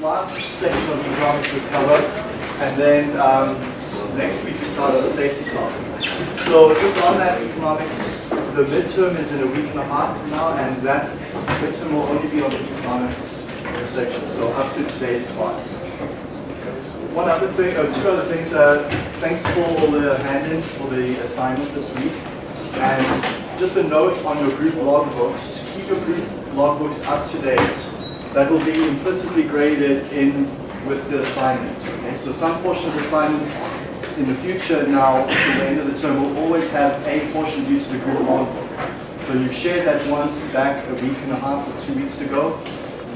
last section of economics we cover, and then um, next week we start on the safety topic. So just on that economics, the midterm is in a week and a half from now, and that midterm will only be on the economics section, so up to today's class. One other thing, or two other things, uh, thanks for all the hand-ins for the assignment this week. And just a note on your group logbooks, keep your group logbooks up to date that will be implicitly graded in with the assignments. Okay? So some portion of the assignment in the future now, to the end of the term, will always have a portion due to the group logbook. So you shared that once back a week and a half or two weeks ago.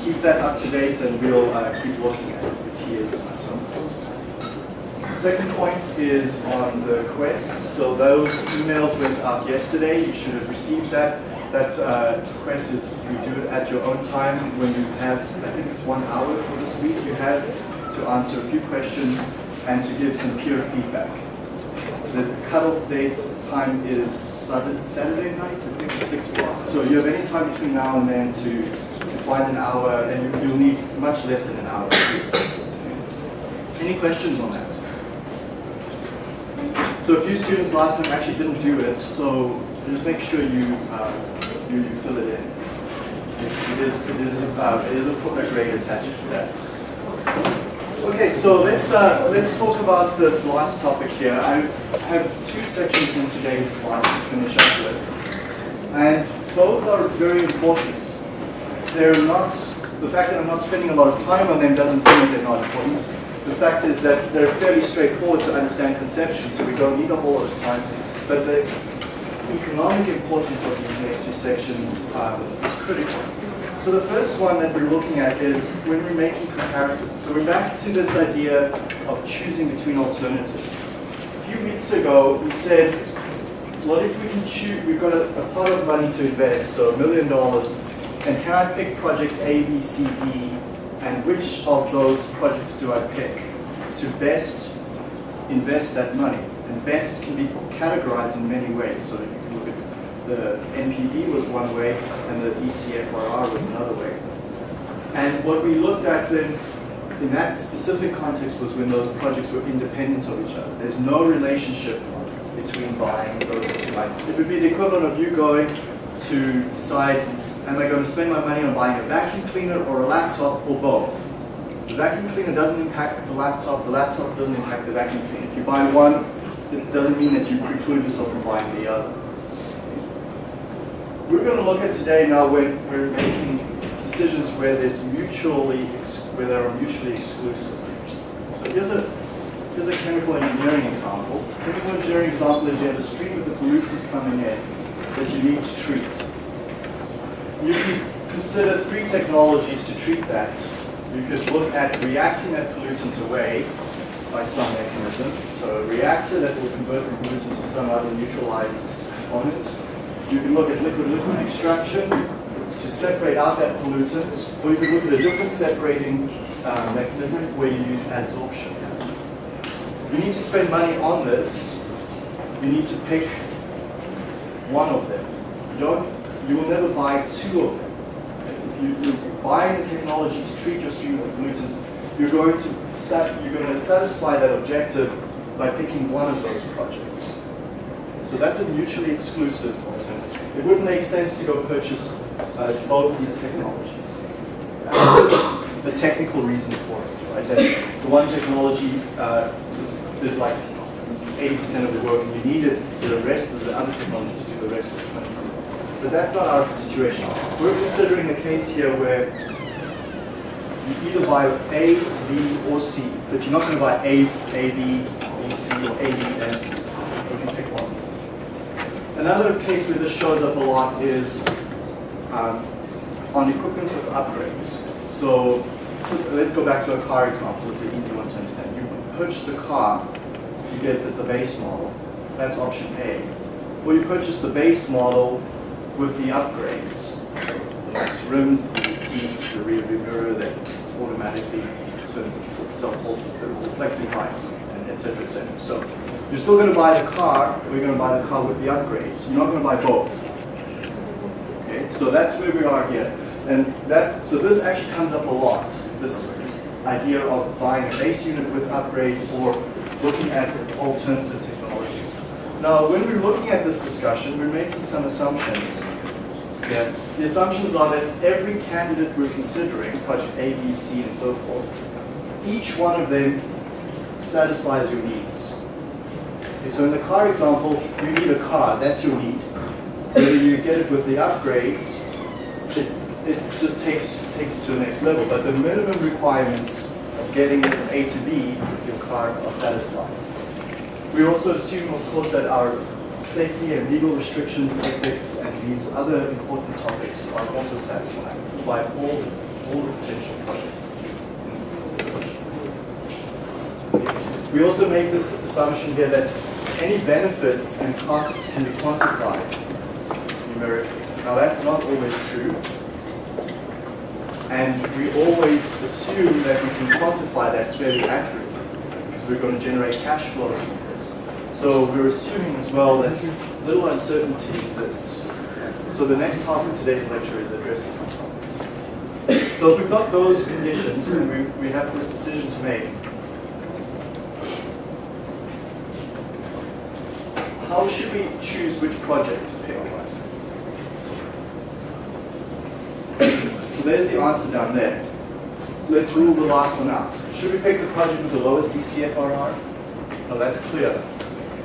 Keep that up to date and we'll uh, keep looking at with TS and myself. Second point is on the quest. So those emails went out yesterday. You should have received that. That uh, quest is you do it at your own time when you have, I think it's one hour for this week, you have to answer a few questions and to give some peer feedback. The cutoff date time is Saturday night, I think it's 6 o'clock. So you have any time between now and then to, to find an hour, and you, you'll need much less than an hour. Any questions on that? So a few students last time actually didn't do it, so just make sure you uh, you, you fill it in. It is, it is, uh, it is a footnote grade attached to that. Okay, so let's uh, let's talk about this last topic here. I have two sections in today's class to finish up with, and both are very important. They're not the fact that I'm not spending a lot of time on them doesn't mean they're not important. The fact is that they're fairly straightforward to understand conception, so we don't need a whole lot of time. But the economic importance of these next two sections um, is critical. So the first one that we're looking at is when we're making comparisons. So we're back to this idea of choosing between alternatives. A few weeks ago, we said, what if we can choose, we've got a, a pot of money to invest, so a million dollars, and can I pick projects A, B, C, D, and which of those projects do I pick to best invest that money? And best can be categorized in many ways. So if you the NPV was one way, and the DCFRR was another way. And what we looked at then in that specific context was when those projects were independent of each other. There's no relationship between buying those two items. It would be the equivalent of you going to decide, am I going to spend my money on buying a vacuum cleaner or a laptop or both? The vacuum cleaner doesn't impact the laptop, the laptop doesn't impact the vacuum cleaner. If you buy one, it doesn't mean that you preclude yourself from buying the other. We're going to look at today now when we're making decisions where there's mutually where they are mutually exclusive. So here's a here's a chemical engineering example. Chemical engineering example is you have a stream of the pollutants coming in that you need to treat. You can consider three technologies to treat that. You could look at reacting that pollutant away by some mechanism. So a reactor that will convert the pollutant to some other neutralized component you can look at liquid-liquid extraction to separate out that pollutant, or you can look at a different separating uh, mechanism where you use adsorption. You need to spend money on this. You need to pick one of them. You don't. You will never buy two of them. If you, you're buying the technology to treat your stream of pollutants, you're going to sat, you're going to satisfy that objective by picking one of those projects. So that's a mutually exclusive. It wouldn't make sense to go purchase uh, both these technologies. the technical reason for it, right? That the one technology uh, did like 80% of the work and you needed the rest of the other technology to do the rest of the 20%. But that's not our situation. We're considering a case here where you either buy A, B, or C, but you're not going to buy A, A, B, B, C, or A, B, and C. You can pick one. Another case where this shows up a lot is um, on equipment with upgrades. So let's go back to a car example. It's an easy one to understand. You purchase a car, you get the, base model. That's option A. Or you purchase the base model with the upgrades. The rims, the seats, the rear view mirror that automatically turns itself off with the reflecting lights, and etc. etc. So you're still going to buy the car, we're going to buy the car with the upgrades. You're not going to buy both. Okay, so that's where we are here. And that, so this actually comes up a lot. This idea of buying a base unit with upgrades or looking at alternative technologies. Now, when we're looking at this discussion, we're making some assumptions. Yeah. The assumptions are that every candidate we're considering, project A, B, C, and so forth, each one of them satisfies your needs. Okay, so in the car example, you need a car, that's your need. Whether you get it with the upgrades, it, it just takes, takes it to the next level. But the minimum requirements of getting it from A to B with your car are satisfied. We also assume, of course, that our safety and legal restrictions, ethics, and these other important topics are also satisfied by all all the potential projects. We also make this assumption here that any benefits and costs can be quantified numerically. Now that's not always true. And we always assume that we can quantify that fairly accurately because we're going to generate cash flows from this. So we're assuming as well that little uncertainty exists. So the next half of today's lecture is addressing that. So if we've got those conditions and we, we have this decision to make, should choose which project to pick? On? So there's the answer down there. Let's rule the last one out. Should we pick the project with the lowest DCFRR? No, that's clear.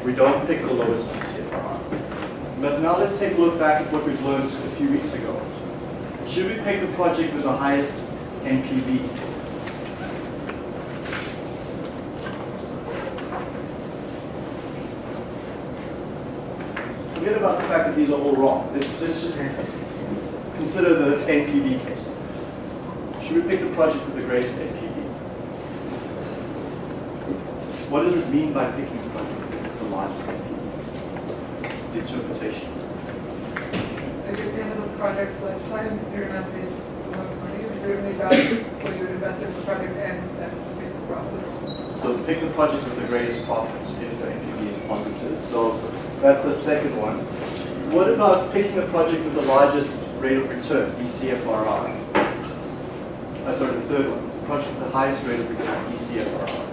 We don't pick the lowest DCFRR. But now let's take a look back at what we've learned a few weeks ago. Should we pick the project with the highest NPV? Forget about the fact that these are all wrong. Let's, let's just consider the NPV case. Should we pick the project with the greatest NPV? What does it mean by picking the project with the largest NPV? The interpretation. If you're in the project's lifetime, you're gonna the most money, if you're value what you would invest in the project and that makes it profitable. So pick the project with the greatest profits if the NPV is positive. So that's the second one. What about picking a project with the largest rate of return, DCFRR? Uh, sorry, the third one, the project with the highest rate of return, DCFRR.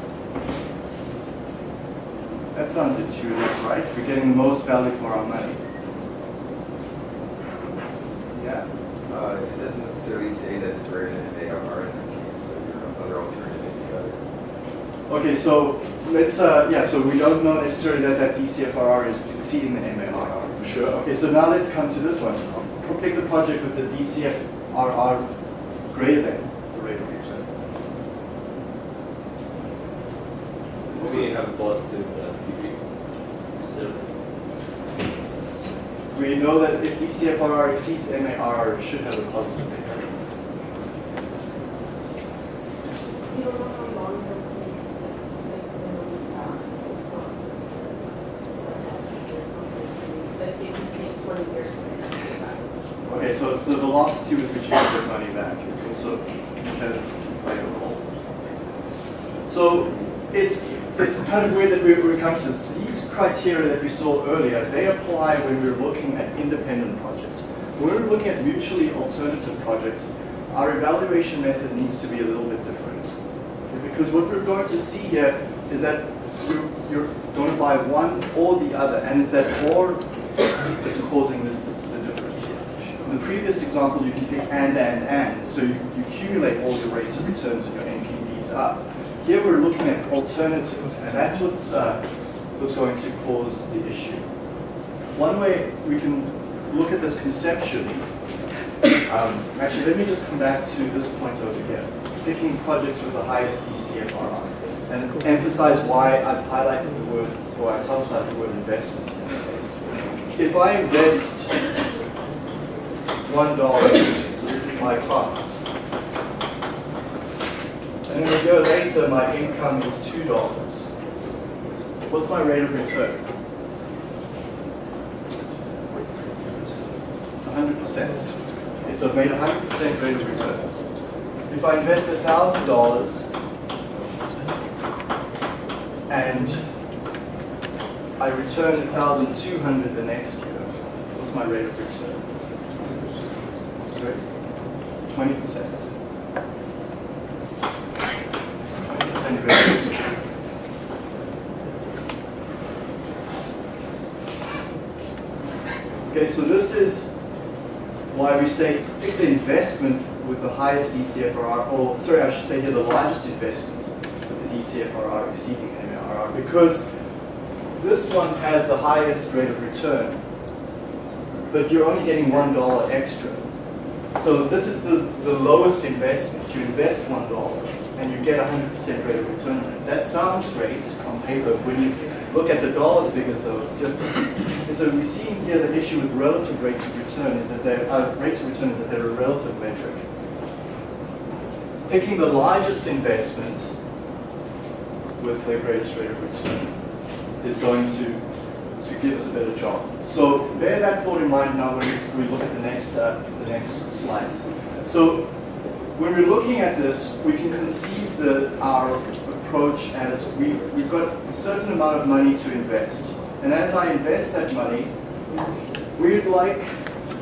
That sounds intuitive, right? We're getting the most value for our money. Yeah? Uh, it doesn't necessarily say that it's greater than ARR in that case, so your other alternative may be better. Okay, so let's, uh, yeah, so we don't know necessarily that that DCFRR is exceeding the MARR, for sure. Okay, so now let's come to this one. We'll pick the project with the DCFRR greater than the rate of return. We have positive uh. We know that if DCFRR exceeds MARR, it should have a positive impact. You don't know how long it takes to like when we pass, so it's not necessarily Like it could take twenty years for it to get back. Okay, so it's the velocity with which you get money back is also kind of play a role. So it's it's kind of weird that we come to this. These criteria that we saw earlier, they apply when we're looking at independent projects. When we're looking at mutually alternative projects, our evaluation method needs to be a little bit different. Because what we're going to see here is that you're, you're going to buy one or the other, and it's that or that's causing the, the difference here. In the previous example, you can pick and, and, and, so you, you accumulate all your rates of returns and your NPVs up. Here we're looking at alternatives, and that's what's, uh, what's going to cause the issue. One way we can look at this conceptually, um, actually let me just come back to this point over here, picking projects with the highest DCFRR, and emphasize why I've highlighted the word, or I've italicized the word investment in case. If I invest one dollar, so this is my cost, and then a year later my income is two dollars, what's my rate of return? 100%. Okay, so I've made a 100% rate of return. If I invest $1,000 and I return 1,200 the next year, what's my rate of return? 20%. say pick the investment with the highest DCFRR, or sorry, I should say here the largest investment with the DCFRR exceeding MARR, because this one has the highest rate of return, but you're only getting one dollar extra. So this is the, the lowest investment. You invest one dollar and you get a hundred percent rate of return. That sounds great on paper. When you look at the dollar figures, though, it's different. And so we see here the issue with relative rates of return is that they're, uh, rates of return is that they're a relative metric. Picking the largest investment with the greatest rate of return is going to, to give us a better job. So bear that thought in mind now when we, look at the next, uh, the next slides. So when we're looking at this, we can conceive the, our approach as we, we've got a certain amount of money to invest. And as I invest that money, we'd like,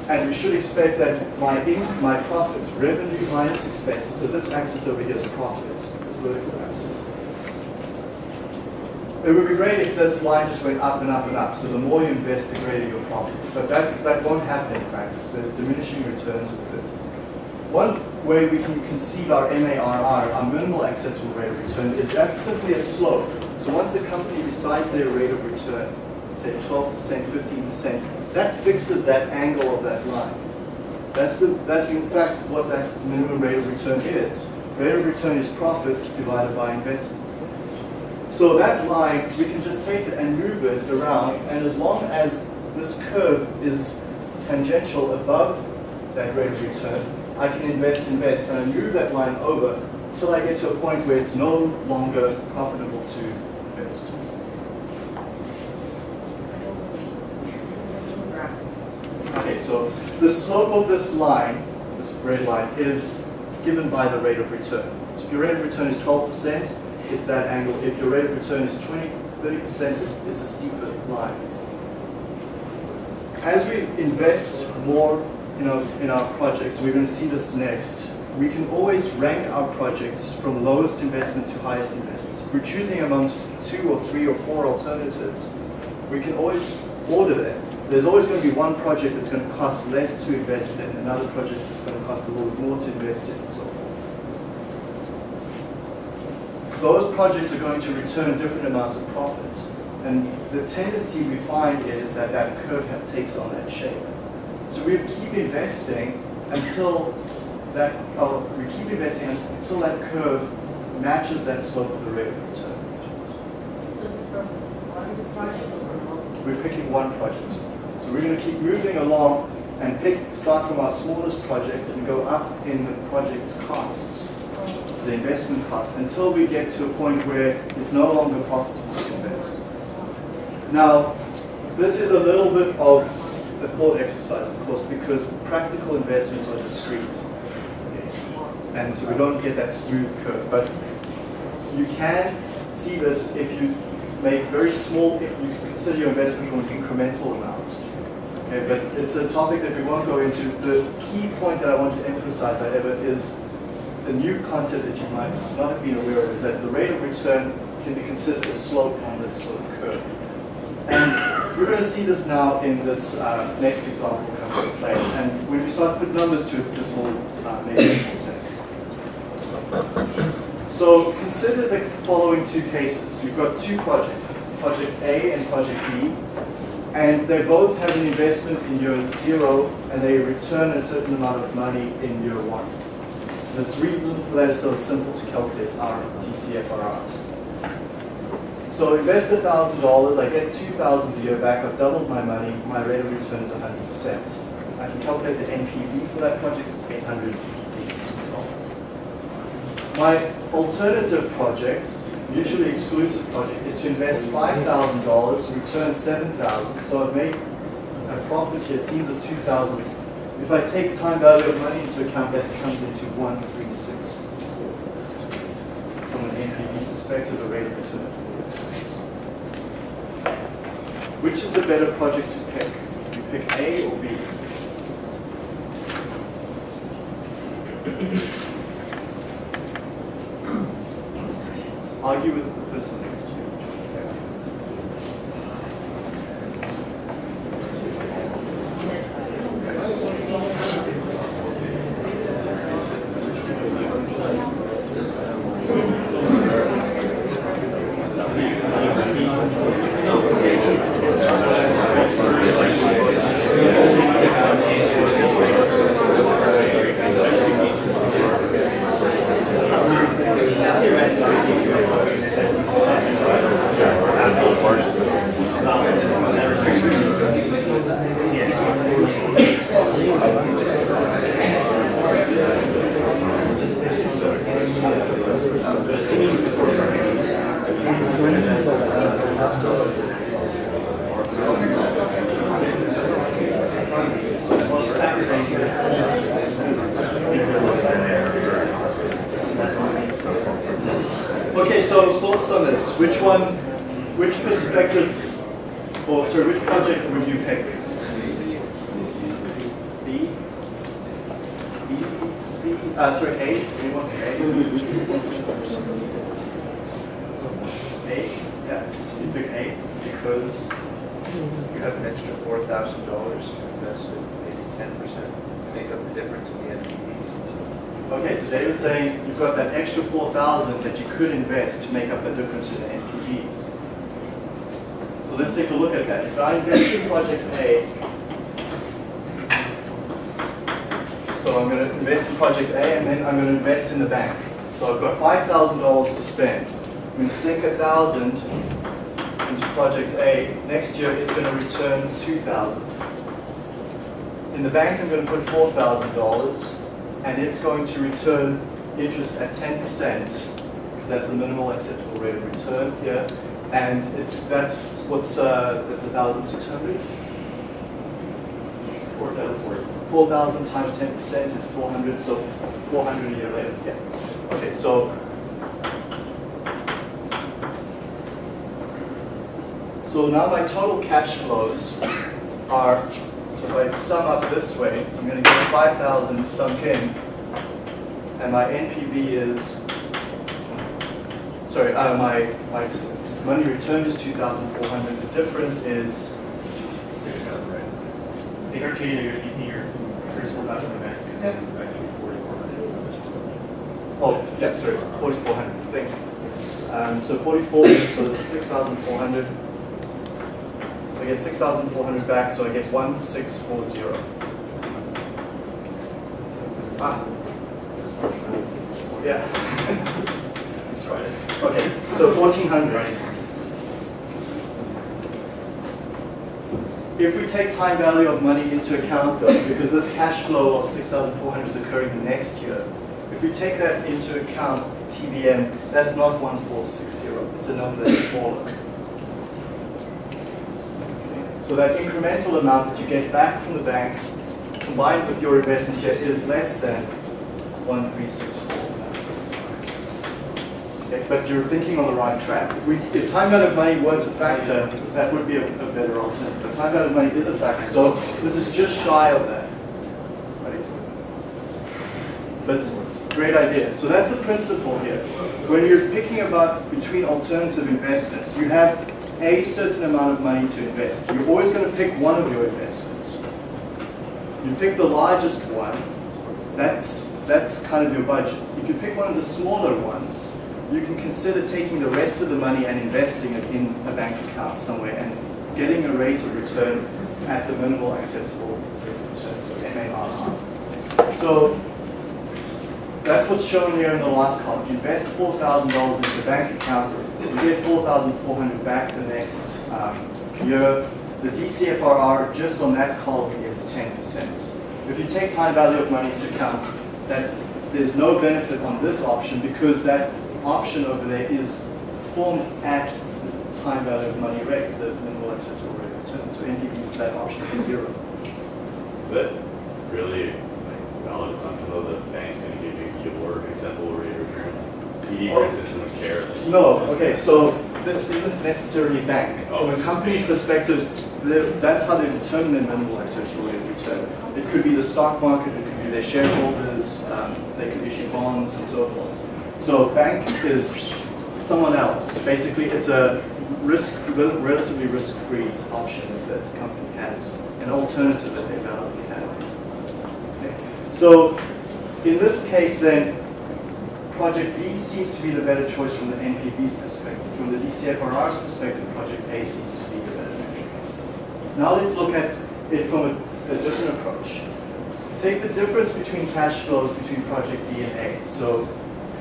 and we should expect that my my profit, revenue minus expenses, so this axis over here is profit, this vertical axis. It would be great if this line just went up and up and up, so the more you invest, the greater your profit. But that, that won't happen in practice. There's diminishing returns with it. One way we can conceive our MARR, our minimal acceptable rate of return, is that's simply a slope. So once the company decides their rate of return, say 12%, 15%, that fixes that angle of that line. That's, the, that's in fact what that minimum rate of return is. Rate of return is profits divided by investment. So that line, we can just take it and move it around, and as long as this curve is tangential above that rate of return, I can invest, invest, and I move that line over until I get to a point where it's no longer profitable to invest. Okay, so the slope of this line, this red line, is given by the rate of return. So if your rate of return is 12%, it's that angle. If your rate of return is 20, 30%, it's a steeper line. As we invest more you know, in our projects, we're going to see this next, we can always rank our projects from lowest investment to highest investment. If we're choosing amongst two or three or four alternatives, we can always order them. There's always going to be one project that's going to cost less to invest in, another project that's going to cost a little bit more to invest in, and so forth those projects are going to return different amounts of profits. And the tendency we find is that that curve takes on that shape. So we keep investing until that, oh, we keep investing until that curve matches that slope of the rate of return. We're picking one project. We're going to keep moving along and pick, start from our smallest project and go up in the project's costs the investment costs, until we get to a point where it's no longer profitable to invest. Now, this is a little bit of a thought exercise, of course, because practical investments are discrete. And so we don't get that smooth curve. But you can see this if you make very small, if you consider your investment from an incremental amount. Okay, but it's a topic that we won't go into. The key point that I want to emphasize, however, is the new concept that you might not have been aware of is that the rate of return can be considered a slope on this sort of curve. And we're going to see this now in this uh, next example come into play. And when we start to put numbers to it, this will uh, make more sense. So consider the following two cases. You've got two projects, Project A and Project B, and they both have an investment in year zero, and they return a certain amount of money in year one. The reason for that, so it's simple to calculate our DCFRRs. So invest $1,000, I get 2000 a year back, I've doubled my money, my rate of return is 100%. I can calculate the NPV for that project, it's $880. My alternative project, mutually exclusive project, is to invest $5,000, return 7000 so I've made a profit here, it seems of 2000 if I take time value of money into account, that comes into 136. From an NPV perspective, the rate of return of 4%. Which is the better project to pick? You pick A or B? Argue with the person next to you. Okay, so thoughts on this? Which one, which perspective, or sorry, which project would you pick? B? B, C, uh, sorry, A? Anyone pick A? A, yeah, you pick A because, You have an extra four thousand dollars invested, maybe ten percent, to make up the difference in the NPVs. okay, so David's saying you've got that extra four thousand that you could invest to make up the difference in the NPVs. So let's take a look at that. If I invest in project A, so I'm going to invest in project A and then I'm going to invest in the bank. So I've got five thousand dollars to spend. I'm going to sink a thousand into project A. Next year it's going to return two thousand. In the bank I'm going to put four thousand dollars and it's going to return interest at ten percent because that's the minimal acceptable rate of return here. And it's that's what's uh, that's a thousand six hundred. Four thousand. Four thousand times ten percent is four hundred, so four hundred a year later. Yeah. Okay, so so now my total cash flows are. So if I sum up this way, I'm going to get five thousand sunk in, and my NPV is. Sorry, uh, my my money returned is two thousand four hundred. The difference is Six thousand, right? They heard you, you're, you're, there's four thousand back. Yep. Actually, forty-four hundred. Oh, yeah, sorry, 4,400, thank you. Um, so 44, so it's 6,400. I get 6,400 back, so I get 1,640. Ah. Yeah. That's right. Okay, so 1,400. If we take time value of money into account though, because this cash flow of 6,400 is occurring next year, if we take that into account, TVM, that's not 1460, it's a number that's smaller. So that incremental amount that you get back from the bank, combined with your investment here, is less than 1364. Okay, but you're thinking on the right track. If, we, if time value of money weren't a factor, that would be a, a better alternative. But time value of money is a factor, so this is just shy of that. But great idea. So that's the principle here. When you're picking about between alternative investments, you have a certain amount of money to invest. You're always going to pick one of your investments. You pick the largest one, that's, that's kind of your budget. If you pick one of the smaller ones, you can consider taking the rest of the money and investing it in a bank account somewhere and getting a rate of return at the minimal acceptable rate of return, so MARR. So that's what's shown here in the last column. You invest $4,000 into the bank account, you get 4,400 back the next um, year. The DCFRR just on that column is 10%. If you take time value of money into account, that's, there's no benefit on this option because that option over there is formed at the time value of money rate, the minimal acceptable rate of return. So NPV for that option is zero. Is that really like valid assumption though that bank's gonna give you your acceptable rate of return? TD, for instance, doesn't care. No, okay, so this isn't necessarily bank. Oh, From a company's bank. perspective, that's how they determine their rate of return. It could be the stock market, it could be their shareholders, um, they could issue bonds and so forth. So bank is someone else. Basically, it's a risk, relatively risk-free option that the company has, an alternative that they validly have. Okay. So in this case then, Project B seems to be the better choice from the NPV's perspective. From the DCFRR's perspective, Project A seems to be the better measure. Now let's look at it from a, a different approach. Take the difference between cash flows between Project B and A. So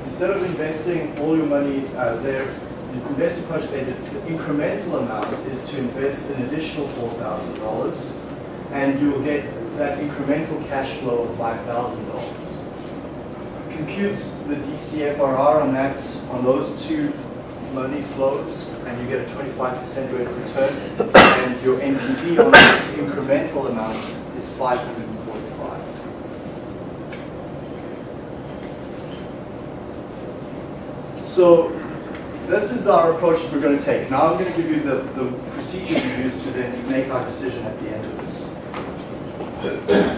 instead of investing all your money uh, there, the investing Project A, the, the incremental amount is to invest an additional $4,000 and you will get that incremental cash flow of $5,000 compute the DCFRR on that, on those two money flows, and you get a 25% rate of return, and your NPV on the incremental amount is 545. So this is our approach that we're going to take. Now I'm going to give you the, the procedure we use to then make our decision at the end of this.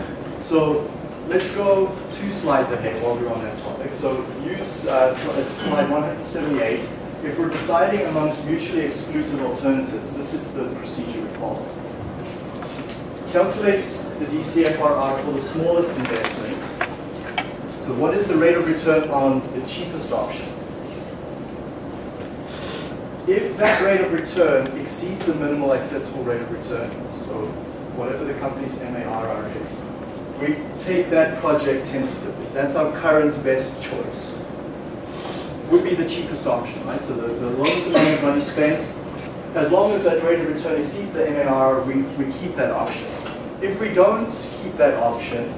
So let's go two slides ahead while we're on that topic. So use uh, slide 178. If we're deciding amongst mutually exclusive alternatives, this is the procedure we follow. Calculate the DCFRR for the smallest investment. So what is the rate of return on the cheapest option? If that rate of return exceeds the minimal acceptable rate of return, so whatever the company's MARR is, we take that project tentatively. That's our current best choice. Would be the cheapest option, right? So the, the lowest amount of money spent, as long as that rate of return exceeds the MAR, we, we keep that option. If we don't keep that option,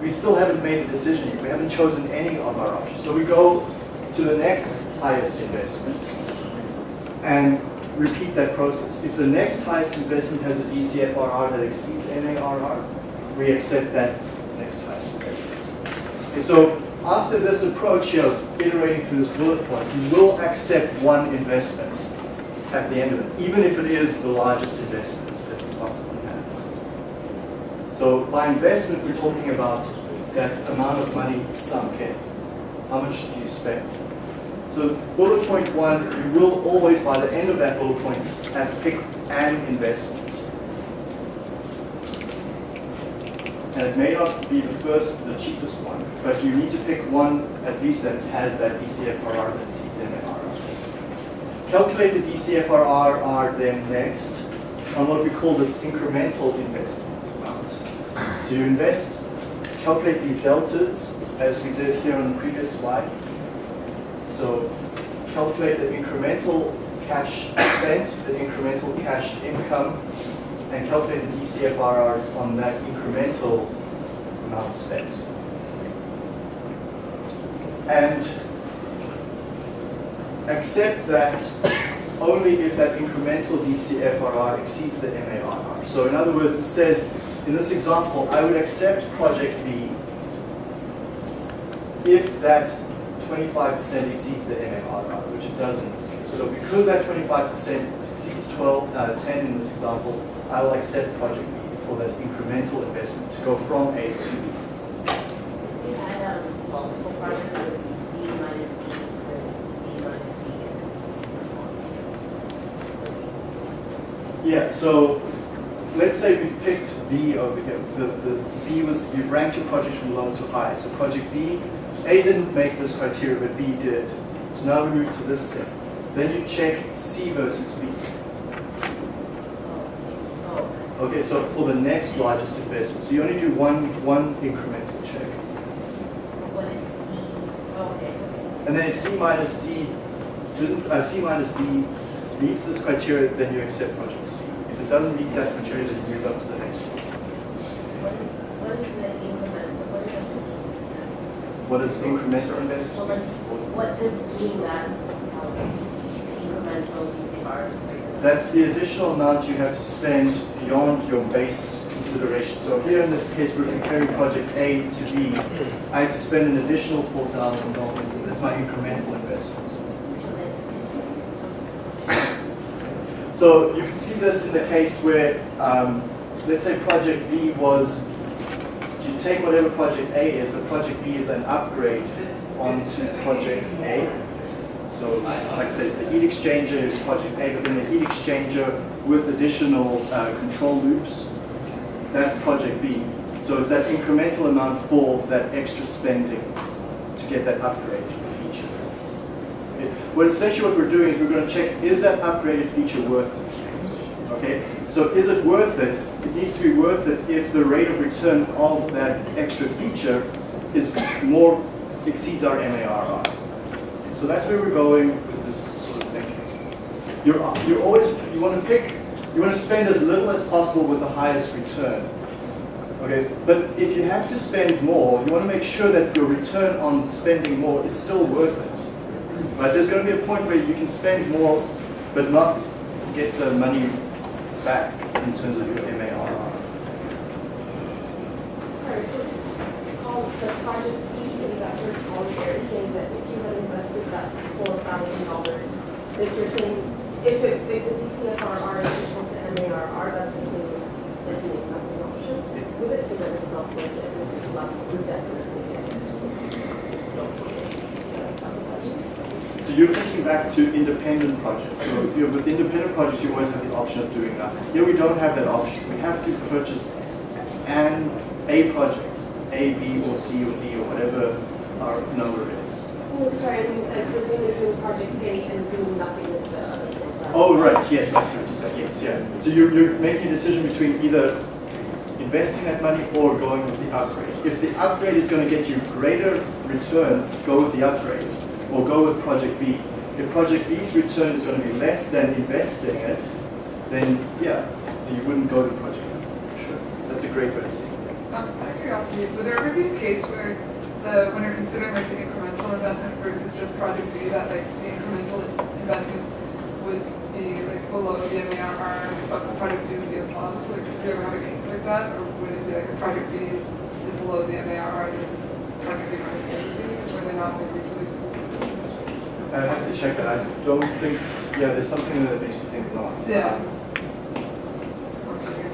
we still haven't made a decision yet. We haven't chosen any of our options. So we go to the next highest investment and repeat that process. If the next highest investment has a DCFRR that exceeds MARR, we accept that next highest. Okay, so after this approach here, of iterating through this bullet point, you will accept one investment at the end of it, even if it is the largest investment that you possibly have. So by investment, we're talking about that amount of money sunk in. How much do you spend? So bullet point one, you will always, by the end of that bullet point, have picked an investment. And it may not be the first, the cheapest one, but you need to pick one at least that has that DCFRR that MARR. Calculate the DCFRR then next on what we call this incremental investment amount. So you invest, calculate these deltas as we did here on the previous slide. So calculate the incremental cash spent, the incremental cash income, and calculate the DCFRR on that incremental amount spent. And accept that only if that incremental DCFRR exceeds the MARR. So in other words, it says, in this example, I would accept project B if that 25% exceeds the MARR, which it does in this case. So because that 25% exceeds 12, uh, 10 in this example, I will accept project B for that incremental investment to go from A to B. We had um, multiple projects with D minus C, C minus B. Yeah, so let's say we've picked B over here. The, the B was, you've ranked your project from low to high. So project B, A didn't make this criteria, but B did. So now we move to this step. Then you check C versus B. Oh, Okay, so for the next largest investment, so you only do one, one incremental check. what is C? Okay, okay. And then if C minus D, uh, C minus D meets this criteria, then you accept project C. If it doesn't meet that criteria, then you move up to the next one. What is, what is the incremental, what is What is incremental investment? what does mean that, um, incremental DCR? That's the additional amount you have to spend beyond your base consideration. So here in this case, we're comparing project A to B. I have to spend an additional four thousand dollars. That's my incremental investment. So you can see this in the case where, um, let's say project B was, you take whatever project A is, but project B is an upgrade onto project A. So like I say, it's the heat exchanger is project A, but then the heat exchanger with additional uh, control loops, that's project B. So it's that incremental amount for that extra spending to get that upgrade feature. Okay. Well, essentially what we're doing is we're going to check, is that upgraded feature worth it? Okay, so is it worth it? It needs to be worth it if the rate of return of that extra feature is more, exceeds our MARR. So that's where we're going with this sort of thinking. You're, you're always, you want to pick, you want to spend as little as possible with the highest return. Okay, but if you have to spend more, you want to make sure that your return on spending more is still worth it. Right? There's going to be a point where you can spend more, but not get the money back in terms of your MARR. Sorry, so call the project B in that first column saying that so. So you're thinking back to independent projects. So if you're with independent projects, you always have the option of doing that. Here we don't have that option. We have to purchase an, a project, A, B, or C, or D, or whatever our number is. Oh, sorry, I mean, it's the same as doing project A and doing nothing with the other thing. Oh, right, yes, I see what you're saying, yes, yeah. So you're, you're making a decision between either investing that money or going with the upgrade. If the upgrade is going to get you greater return, go with the upgrade, or go with project B. If project B's return is going to be less than investing it, then yeah, you wouldn't go to project B. Sure, that's a great way to see it. Um, out of curiosity, would there ever be a case where the, when you're considering like the incremental investment versus just project B, that like the incremental investment would be like below the MARR, but the project B would be above? Like, do you ever have a case like that? Or would it be like a project B is below the MARR, then project B minus the B, or are they not like mutually exclusive? I have to check that. I don't think, yeah, there's something that makes you think not. Yeah.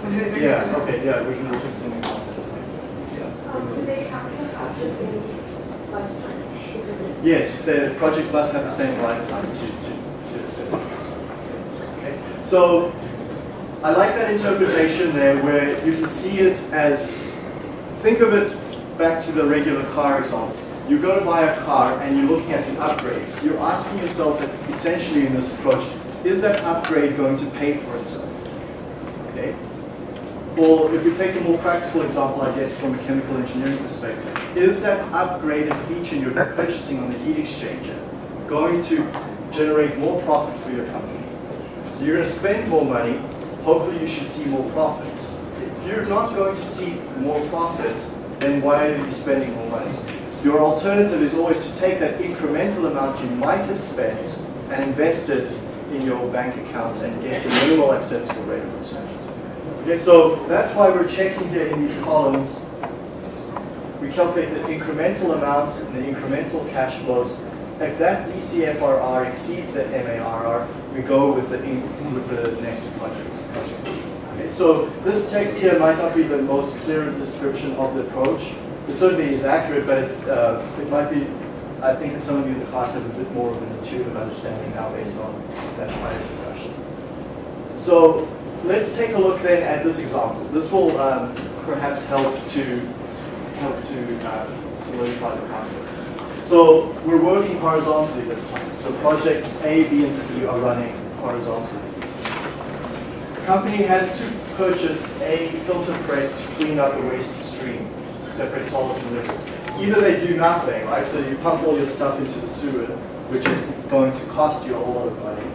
Okay, Yeah, okay, yeah, we can look at something else. Yeah. Um, do they have to have the same lifetime? Yes, the project must have the same lifetime to, to, to assess this. Okay, So, I like that interpretation there where you can see it as, think of it back to the regular car example. You go to buy a car and you're looking at the upgrades. You're asking yourself essentially in this approach, is that upgrade going to pay for itself? Okay? Or if we take a more practical example, I guess, from a chemical engineering perspective, is that upgraded feature you're purchasing on the heat exchanger going to generate more profit for your company? So you're going to spend more money, hopefully you should see more profit. If you're not going to see more profit, then why are you spending more money? Your alternative is always to take that incremental amount you might have spent and invest it in your bank account and get the minimal acceptable rate of return. Okay, so that's why we're checking here in these columns. We calculate the incremental amounts and the incremental cash flows. If that DCFRR exceeds the MARR, we go with the with the next project. Okay, so this text here might not be the most clear description of the approach. It certainly is accurate, but it's uh, it might be. I think that some of you in the class have a bit more of an intuitive understanding now based on that prior discussion. So let's take a look then at this example. This will um, perhaps help to help to uh, solidify the concept. So we're working horizontally this time. So projects A, B, and C are running horizontally. The company has to purchase a filter press to clean up a waste stream to separate solids from liquid. Either they do nothing, right? So you pump all your stuff into the sewer, which is going to cost you a whole lot of money.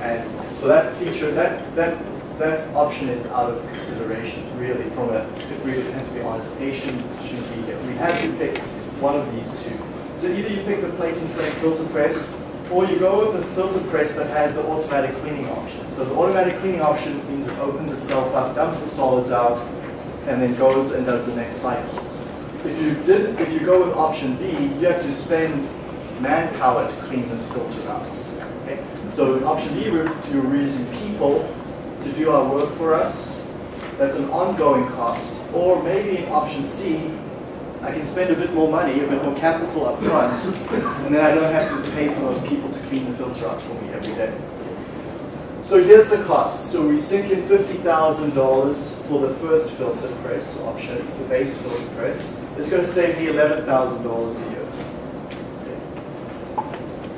And so that feature, that that that option is out of consideration, really, from a, if we had to be honest, A shouldn't, shouldn't be here. We had to pick one of these two. So either you pick the plate and frame filter press, or you go with the filter press that has the automatic cleaning option. So the automatic cleaning option means it opens itself up, dumps the solids out, and then goes and does the next cycle. If you did, if you go with option B, you have to spend manpower to clean this filter out. Okay? So in option B, you're using people to do our work for us. That's an ongoing cost. Or maybe in option C, I can spend a bit more money, a bit more capital up front, and then I don't have to pay for those people to clean the filter out for me every day. So here's the cost. So we sink in $50,000 for the first filter press option, the base filter press. It's going to save me $11,000 a year.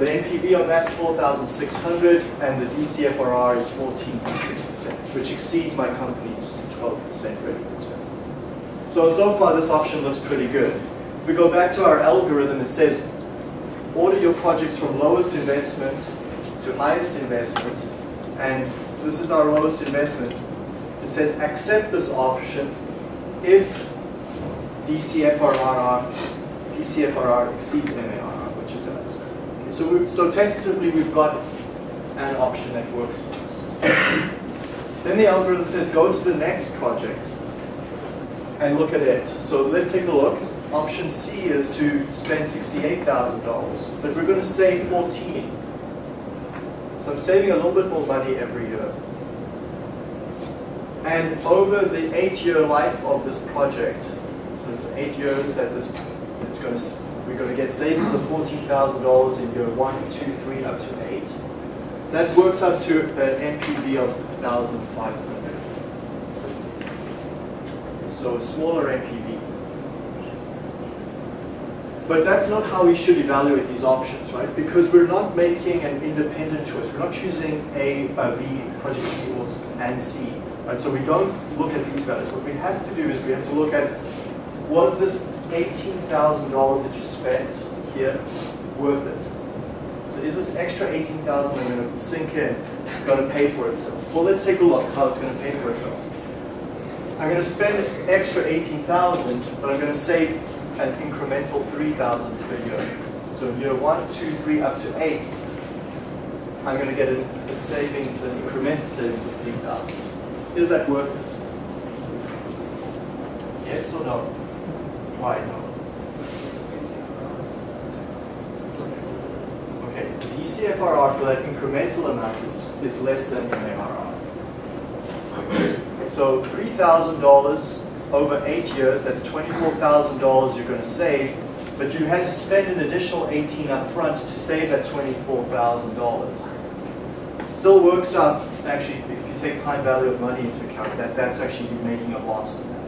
The NPV on that's 4,600 and the DCFRR is 14.6%, which exceeds my company's 12% rate of return. So, so far this option looks pretty good. If we go back to our algorithm, it says order your projects from lowest investment to highest investment, and this is our lowest investment. It says accept this option if DCFRR, DCFRR exceeds MARR, which it does. Okay, so, we, so tentatively we've got an option that works for us. then the algorithm says go to the next project and look at it. So let's take a look. Option C is to spend $68,000, but we're going to save 14. So I'm saving a little bit more money every year. And over the eight-year life of this project, so it's eight years that this, it's going to, we're going to get savings of $14,000 in year one, two, three, up to eight. That works up to an NPV of 1,500. So a smaller NPV. But that's not how we should evaluate these options, right? Because we're not making an independent choice. We're not choosing A, uh, project B, and C, right? So we don't look at these values. What we have to do is we have to look at, was this $18,000 that you spent here worth it? So is this extra 18,000 I'm going to sink in, going to pay for itself? Well, let's take a look how it's going to pay for itself. I'm going to spend extra 18,000, but I'm going to save an incremental 3,000 per year. So in year one, two, three, up to eight, I'm going to get a, a savings, an incremental savings of 3,000. Is that worth it? Yes or no? Why no? Okay, the DCFRR for that incremental amount is, is less than MARR. So $3,000 over eight years, that's $24,000 you're going to save, but you had to spend an additional 18 up front to save that $24,000. Still works out, actually, if you take time value of money into account, that that's actually you making a loss in that.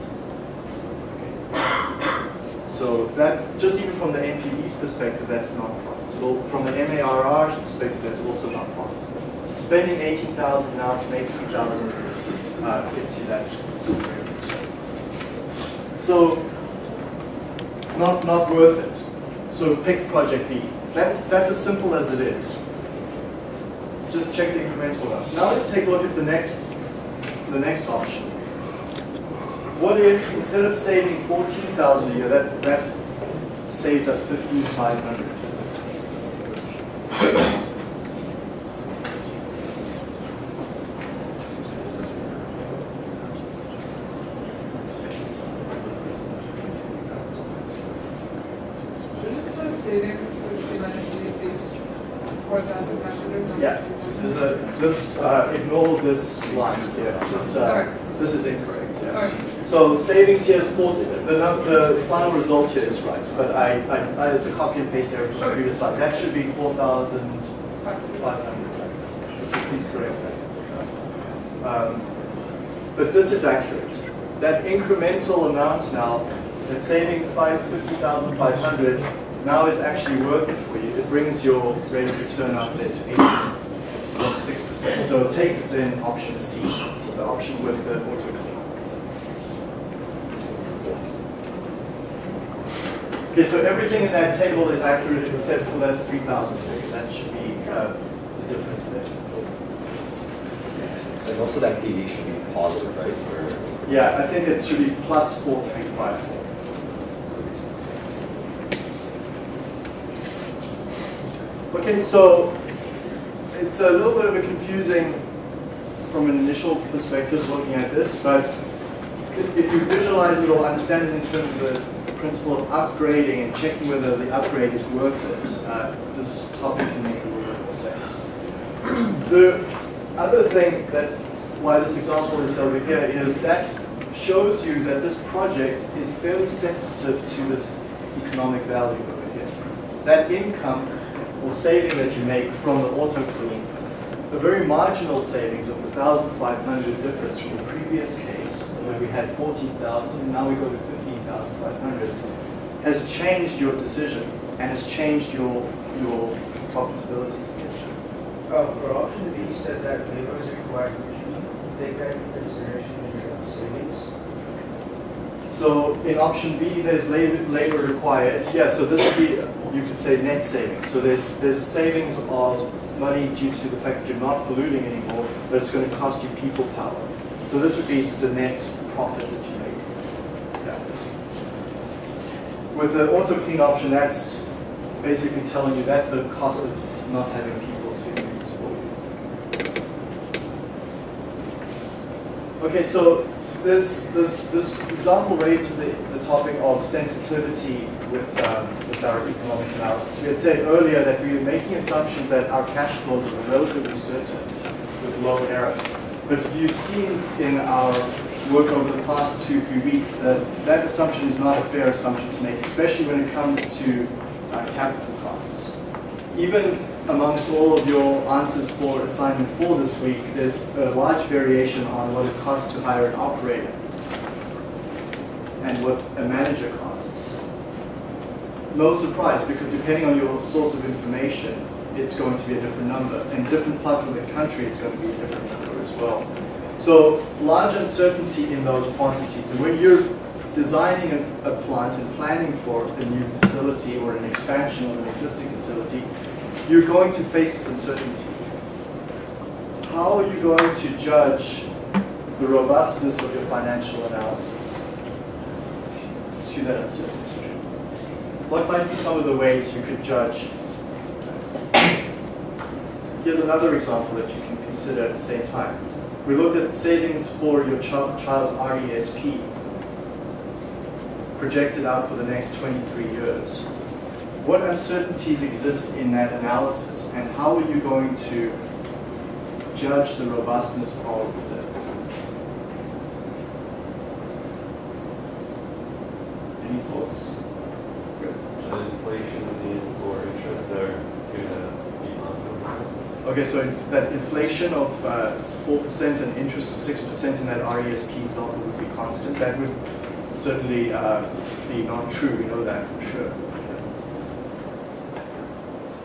So that, just even from the NPV's perspective, that's not profitable. From the MARR's perspective, that's also not profitable. Spending 18,000 now to make 3,000 uh, gets you that. So, not, not worth it. So pick project B. That's, that's as simple as it is. Just check the incremental amount. Now let's take a look at the next, the next option. What if instead of saving 14,000 a year, that, that saved us 15,500? Shouldn't the savings for the cement be four thousand five hundred? Yeah, there's a, this, uh, ignore this line here. This, uh, this is incorrect, So savings here is 40, the, the final result here is right, but I, I, I- it's a copy and paste error from the previous slide. That should be 4,500. So please correct that. Um, But this is accurate. That incremental amount now, that saving five, 50,500 now is actually worth it for you. It brings your rate of return up there to 8.6%. So take then option C, the option with the auto Okay, so everything in that table is accurate except for that 3,000 figure. That should be uh, the difference there. And also that PV should be positive, right? Or- Yeah, I think it should be plus 4354. Okay, so it's a little bit of a confusing from an initial perspective looking at this, but if you visualize it or understand it in terms of the principle of upgrading and checking whether the upgrade is worth it, uh, this topic can make a little bit more sense. The other thing that why this example is over here is that shows you that this project is fairly sensitive to this economic value over here. That income or saving that you make from the auto clean, a very marginal savings of the 1,500 difference from the previous case where we had 14,000 and now we go to 15,500 has changed your decision and has changed your, your profitability. Uh, for option B, you said that labor is required, would you take that into consideration in your savings? So in option B, there's labor, labor required. Yeah, so this would be, you could say net savings. So there's, there's a savings of money due to the fact that you're not polluting anymore, but it's going to cost you people power. So this would be the net profit that you make. Yeah. With the auto clean option, that's basically telling you that's the cost of not having people to this for you. Okay, so this, this, this example raises the, the topic of sensitivity with, um, with our economic analysis. We had said earlier that we were making assumptions that our cash flows are relatively certain with low error. But you've seen in our work over the past two, three weeks that that assumption is not a fair assumption to make, especially when it comes to uh, capital costs. Even amongst all of your answers for assignment four this week, there's a large variation on what it costs to hire an operator and what a manager costs. No surprise, because depending on your source of information, it's going to be a different number. In different parts of the country, it's going to be a different number as well. So large uncertainty in those quantities. And when you're designing a, a plant and planning for a new facility or an expansion of an existing facility, you're going to face this uncertainty. How are you going to judge the robustness of your financial analysis to that uncertainty? What might be some of the ways you could judge that? Here's another example that you can consider at the same time. We looked at savings for your child, child's RESP projected out for the next 23 years. What uncertainties exist in that analysis and how are you going to judge the robustness of the Any thoughts? The inflation and or interest are gonna be on. Okay, so that inflation of uh, 4% and interest of 6% in that RESP example would be constant, that would certainly uh, be not true, we know that for sure.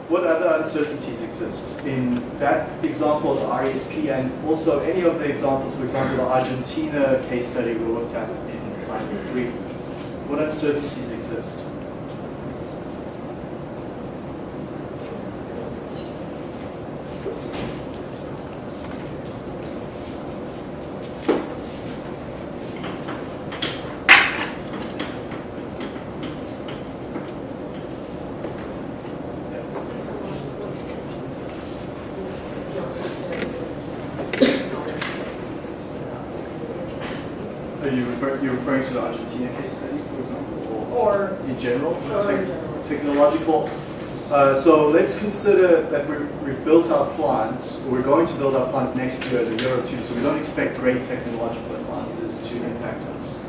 What other uncertainties exist in that example of the RESP and also any of the examples, for example, the Argentina case study we looked at in assignment three? What uncertainties exist? Are you referring, you're referring to the Argentina case study, for example, or Or, in general? or Tech- in general. Technological. Uh, so let's consider that we're, we've built our plant, or we're going to build our plant next year as a year or two, so we don't expect great technological advances to impact us.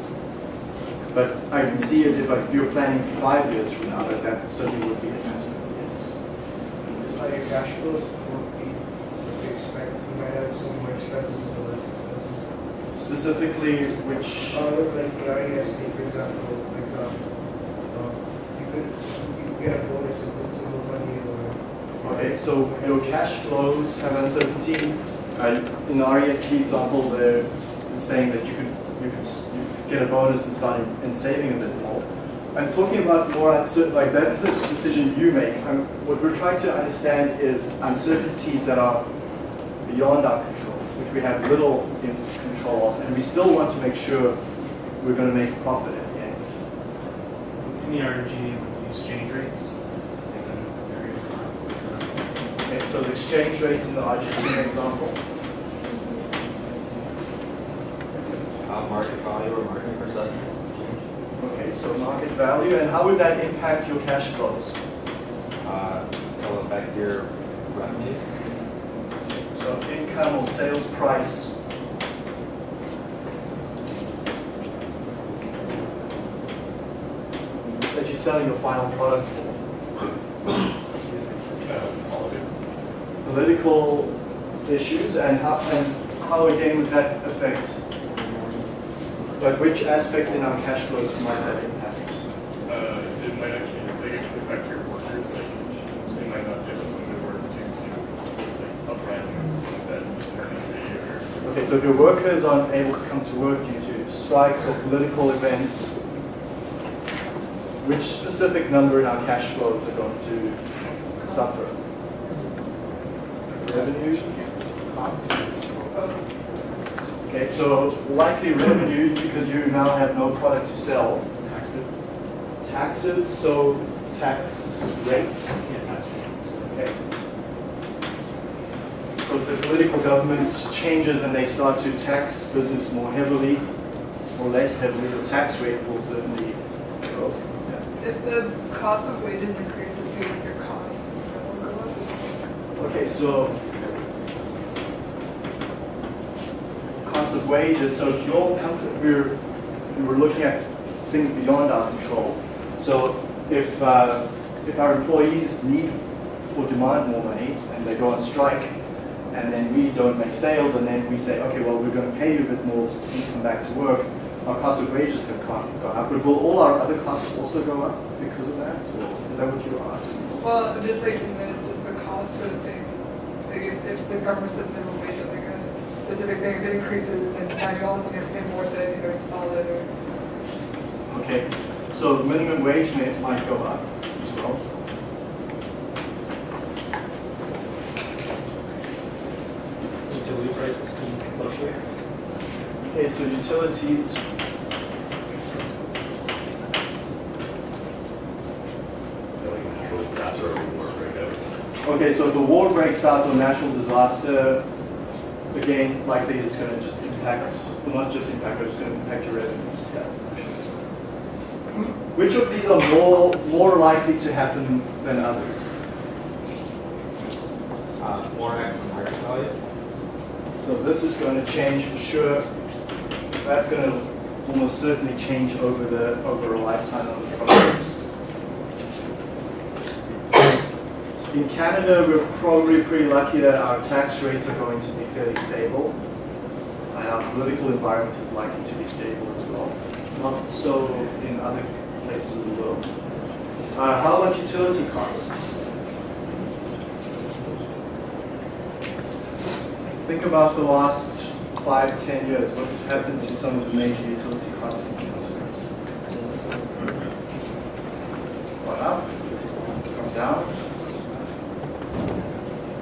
But I can see it if like, you're planning five years from now, that that certainly would be a concern, yes. Are your cash flows won't be you expect, you might have some more expenses or less expenses. Specifically, which, Uh, like the ISD, for example, like, um, um, you could, you could get a bonus and put some more money or. So your cash flows have uncertainty. Uh, in the RESP example, they're saying that you could, you could, you get a bonus and start in, in saving a bit more. I'm talking about more uncertain, like that's a decision you make. Um, what we're trying to understand is uncertainties that are beyond our control, which we have little control of, and we still want to make sure we're going to make profit at the end. In the with the exchange rates, they've been very high. Okay, so the exchange rates in the Argentina example. Uh, market value or market perception? Okay, so market value, and how would that impact your cash flows? Uh, it'll affect your revenues. So income or sales price. That you're selling your final product for. Political issues and how, and how again would that affect? but which aspects in our cash flows might that impact? Uh, it might actually, affect your workers, like, they might not be able to work due to, like, uprising that or. Okay, so if your workers aren't able to come to work due to strikes or political events, which specific number in our cash flows are going to suffer? Revenue? Okay, so likely revenue because you now have no product to sell. Taxes. Taxes, so tax rates. Okay. So if the political government changes and they start to tax business more heavily or less heavily, the tax rate will certainly go. Yeah. if the cost of wages increases, do you think your costs will go up? Okay, so cost of wages, so if your company, we're, we're looking at things beyond our control. So if, uh, if our employees need or demand more money and they go on strike and then we don't make sales and then we say, okay, well, we're going to pay you a bit more so you come back to work, our cost of wages have gone up. But will all our other costs also go up because of that? Or Is that what you were asking? Well, just like the, just the cost for the thing, like if, if the government sets minimum wage specific thing, if it increases, then now you all of a sudden have to pay more to either install it or. Okay, so the minimum wage may, might go up as well. Utility prices can fluctuate. Okay, so utilities. That's where we work right out. Okay, so if a war breaks out or a natural disaster, again, likely it's going to just impact, well, not just impact, but it's going to impact your revenues. Yeah. Which of these are more more likely to happen than others? Uh, and market value. So this is going to change for sure. That's going to almost certainly change over the over a lifetime of the projects. In Canada, we're probably pretty lucky that our tax rates are going to be fairly stable. And our political environment is likely to be stable as well. Not so in other places of the world. Uh, how about utility costs? Think about the last five, ten years. What happened to some of the major utility costs in the countries? Gone up? Gone down?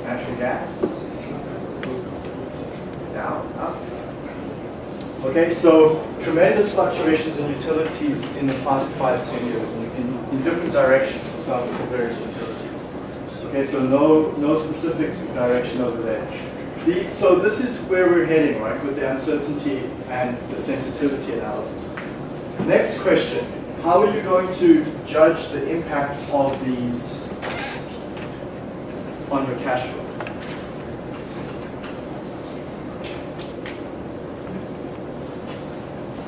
Natural gas? Down? Up? Okay, so tremendous fluctuations in utilities in the past five, ten years in, in, in different directions for some various utilities. Okay, so no, no specific direction over there. The, so this is where we're heading, right, with the uncertainty and the sensitivity analysis. Next question, how are you going to judge the impact of these on your cash flow?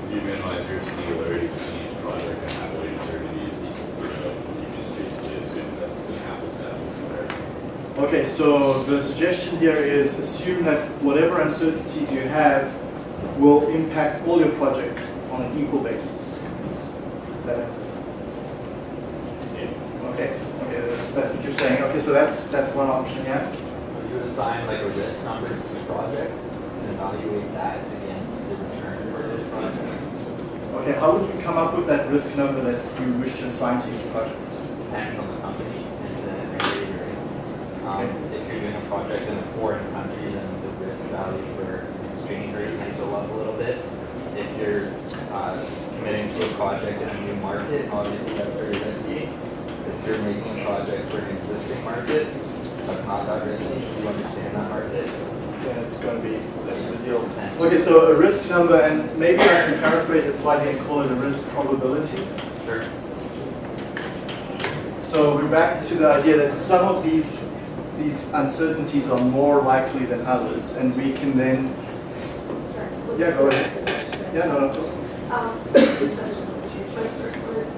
You minimize your singularity between each project and have weighted uncertainties equal for both. You can basically assume that's an apples to apples comparison. Okay, so the suggestion here is assume that whatever uncertainties you have will impact all your projects on an equal basis. Is that Okay, okay, that's, that's what you're saying. Okay, so that's that's one option, yeah. You assign like a risk number to the project and evaluate that against the return for those projects. Okay, how would you come up with that risk number that you wish to assign to each project? Depends on the company and the area you're in. Um, if you're doing a project in a foreign country, then the risk value for exchange rate might go up a little bit. If you're uh, committing to a project in a new market, obviously that's very risky. If you're making a project for an existing market, that's not that risky. if You understand that market. Then it's going to be less of a deal. Okay, so a risk number, and maybe I can paraphrase it slightly and call it a risk probability. Sure. So we're back to the idea that some of these these uncertainties are more likely than others, and we can then Sorry. Yeah, go ahead. yeah no no Um, two questions, actually. My first one is,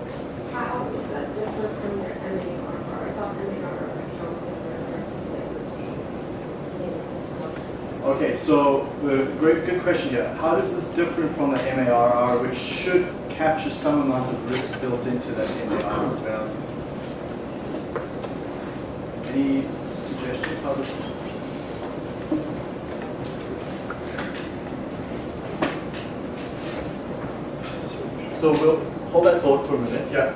how is that different from your MARR? I thought MARR accounted for versus like Okay, so the great good question here. How is this different from the MARR, which should capture some amount of risk built into that MARR value? Any suggestions how this? So we'll hold that thought for a minute. Yeah.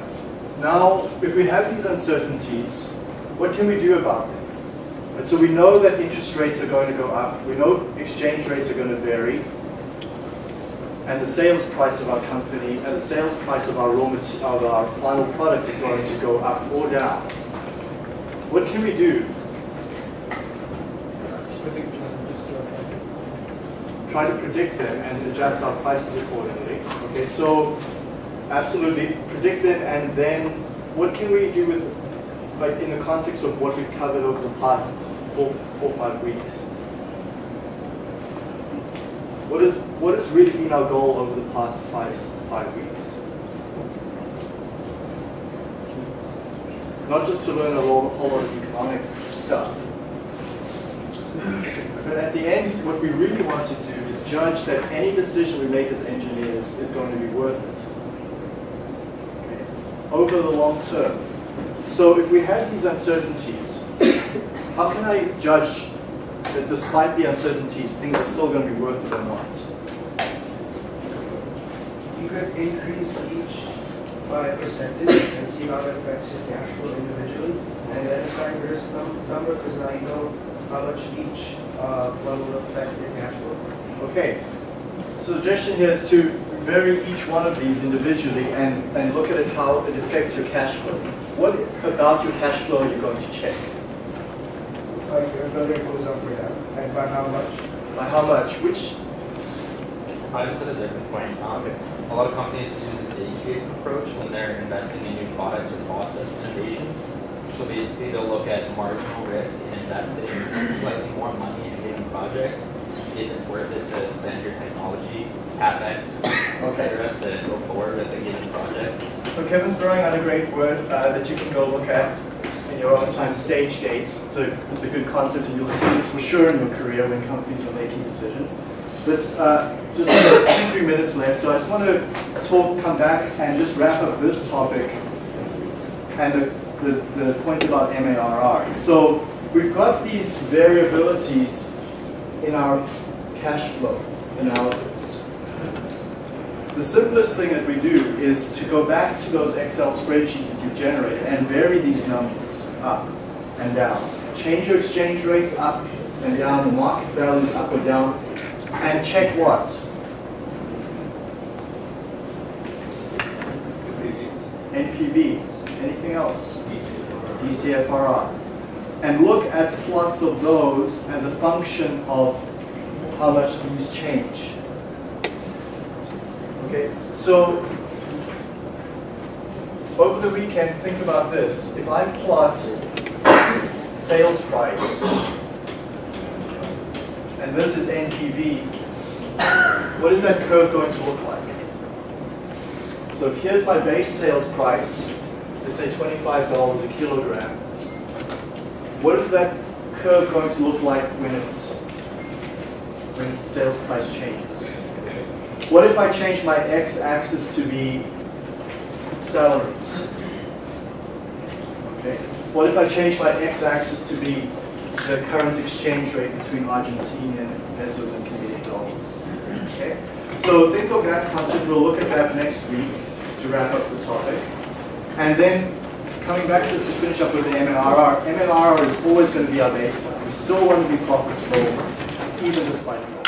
Now, if we have these uncertainties, what can we do about them? And so we know that interest rates are going to go up. We know exchange rates are going to vary. And the sales price of our company and the sales price of our raw material, of our final product is going to go up or down. What can we do? Try to predict them and adjust our prices accordingly. Okay, so absolutely predict them and then what can we do with, like, in the context of what we've covered over the past four, four, five weeks? What is, what has really been our goal over the past five, five weeks? Not just to learn a whole, whole lot of economic stuff. But at the end, what we really want to do judge that any decision we make as engineers is going to be worth it over the long term. So if we have these uncertainties, how can I judge that despite the uncertainties, things are still going to be worth it or not? You could increase each by a percentage and see how it affects your cash flow individually. And then assign risk num- number, because I know how much each uh, one will affect your cash flow. Okay. Suggestion here is to vary each one of these individually and, and look at it how it affects your cash flow. What about your cash flow are you going to check? Like whether it goes up or down, and by how much. By how much? Which? I just had a different point. Um, a lot of companies use this stage-gate approach when they're investing in new products or process innovations. So basically, they'll look at marginal risk and investing slightly more money in a given project, and see if it's worth it to spend your technology, capex, etc., to go forward with a given project. So Kevin's throwing out a great word uh, that you can go look at in your own time, stage gates. It's a, it's a good concept and you'll see this for sure in your career when companies are making decisions. But uh, just two, three minutes left, so I just want to talk, come back and just wrap up this topic and the, the, the point about MARR. So we've got these variabilities in our cash flow analysis. The simplest thing that we do is to go back to those Excel spreadsheets that you've generated and vary these numbers up and down. Change your exchange rates up and down, the market values up or down, and check what? NPV. Anything else? DCFRR. And look at plots of those as a function of how much these change. Okay, so over the weekend, think about this. If I plot sales price, and this is NPV, what is that curve going to look like? So if here's my base sales price, let's say $25 a kilogram, what is that curve going to look like when it's when sales price changes? What if I change my x-axis to be salaries? Okay. What if I change my x-axis to be the current exchange rate between Argentinian pesos and Canadian dollars? Okay. So think of that concept. We'll look at that next week to wrap up the topic. And then coming back to just finish up with the MARR. MARR is always going to be our baseline. We still want to be profitable even despite that.